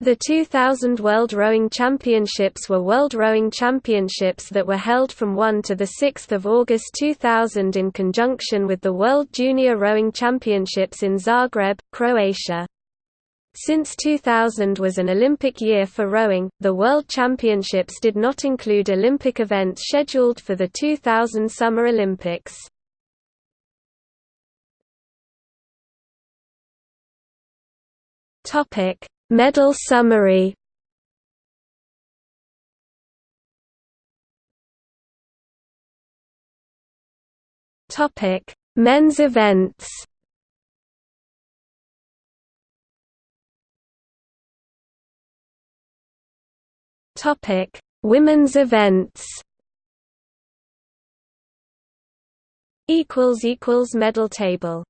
The 2000 World Rowing Championships were World Rowing Championships that were held from 1 to 6 August 2000 in conjunction with the World Junior Rowing Championships in Zagreb, Croatia. Since 2000 was an Olympic year for rowing, the World Championships did not include Olympic events scheduled for the 2000 Summer Olympics. Topic: Medal summary. Topic: Men's events. Topic: Women's events. Equals equals medal table